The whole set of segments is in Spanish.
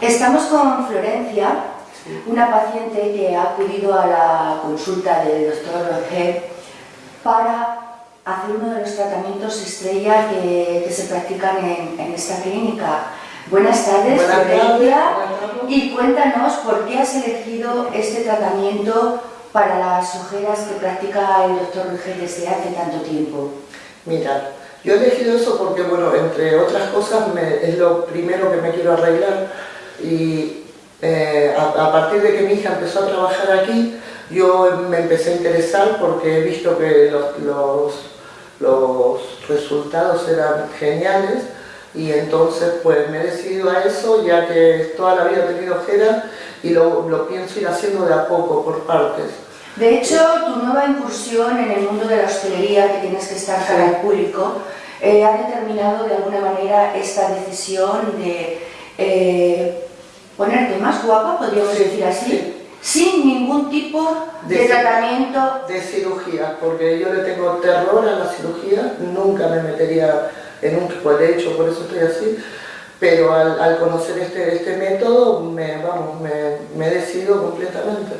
Estamos con Florencia, una paciente que ha acudido a la consulta del doctor Roger para hacer uno de los tratamientos estrella que, se practican en, esta clínica. Buenas tardes, Florencia, y cuéntanos por qué has elegido este tratamiento para las ojeras que practica el doctor Roger desde hace tanto tiempo. Mira, yo he elegido eso porque, bueno, entre otras cosas es lo primero que me quiero arreglar y eh, a, partir de que mi hija empezó a trabajar aquí, yo me empecé a interesar porque he visto que los, los, resultados eran geniales y entonces pues me he decidido a eso ya que toda la vida he tenido ojeras y lo, lo pienso ir haciendo de a poco, por partes. De hecho, tu nueva incursión en el mundo de la hostelería, que tienes que estar para el público, eh, ha determinado de alguna manera esta decisión de eh, ponerte más guapa, podríamos decir así, sin ningún tipo de, tratamiento. De cirugía, porque yo le tengo terror a la cirugía, nunca me metería en un pues de hecho por eso estoy así, pero al, conocer este, este método me, vamos, me, me he decidido completamente.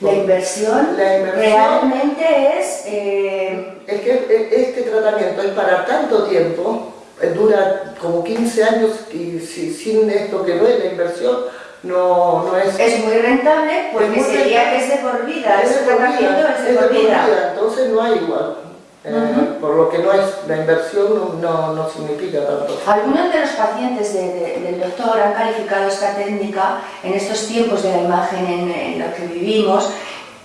La inversión, realmente es... Eh, es que e, este tratamiento es para tanto tiempo, eh, dura como 15 años y sin esto que no es la inversión, no, no es... Es muy rentable porque sería que es de por vida, es es de, por, vida. Entonces no hay igual. Eh, por lo que no es la inversión no, no, significa tanto. Algunos de los pacientes del doctor han calificado esta técnica en estos tiempos de la imagen en, en los que vivimos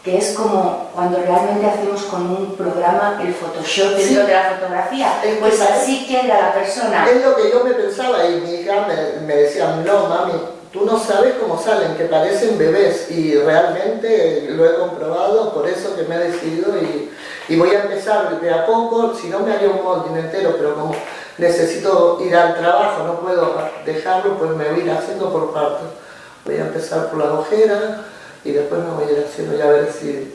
que es como cuando realmente hacemos con un programa el Photoshop dentro de la fotografía, pues así queda la persona. Es lo que yo me pensaba y mi hija me, me decía, no mami, tú no sabes cómo salen, que parecen bebés y realmente lo he comprobado, por eso que me he decidido y, voy a empezar de a poco, si no me haría un molde entero, pero como necesito ir al trabajo, no puedo dejarlo, pues me voy a ir haciendo por partes. Voy a empezar por la ojera, y después me voy a ir haciendo ya a ver si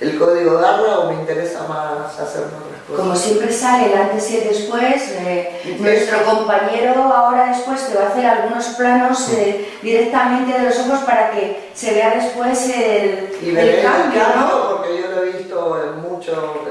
el código darla o me interesa más hacer otras cosas. Como siempre sale el antes y el después, eh, nuestro compañero ahora después te va a hacer algunos planos eh, directamente de los ojos para que se vea después el, y el cambio, ¿no? Porque yo lo he visto en,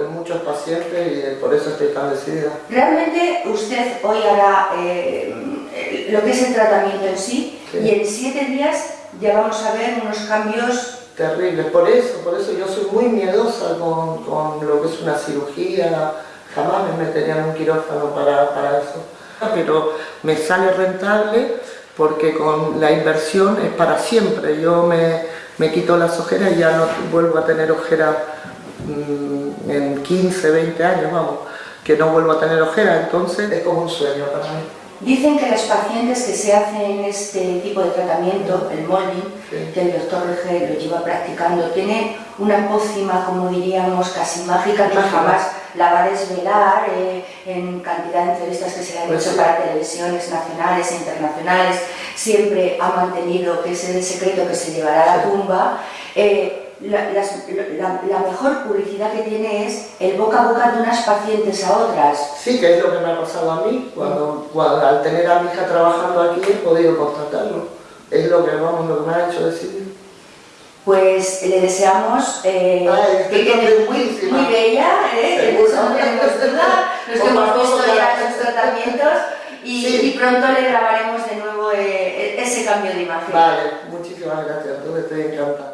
en muchos pacientes y por eso estoy tan decidida. Realmente usted hoy hará eh, lo que es el tratamiento en sí, sí. y en siete días ya vamos a ver unos cambios terribles. Por eso, por eso yo soy muy miedosa con, con lo que es una cirugía, jamás me metería en un quirófano para, para eso. Pero me sale rentable porque con la inversión es para siempre. Yo me, me quito las ojeras y ya no vuelvo a tener ojeras mmm, en 15, 20 años, vamos, que no vuelvo a tener ojeras, entonces es como un sueño para mí. Dicen que las pacientes que se hacen este tipo de tratamiento, el molding, que el doctor Rege lo lleva practicando, tiene una pócima, como diríamos, casi mágica, que jamás la va a desvelar eh, en cantidad de entrevistas que se le han pues hecho para televisiones nacionales e internacionales. Siempre ha mantenido que ese es el secreto que se llevará a la tumba. Eh, la, mejor publicidad que tiene es el boca a boca de unas pacientes a otras. Sí, que es lo que me ha pasado a mí, cuando, al tener a mi hija trabajando aquí he podido constatarlo. Es lo que, vamos, lo que me ha hecho decidir. Pues le deseamos eh, que quede muy, muy bella, ¿eh? no tenemos duda, los que hemos visto ya los tratamientos y, y, pronto le grabaremos de nuevo eh, ese cambio de imagen. Vale, muchísimas gracias, estoy encantada.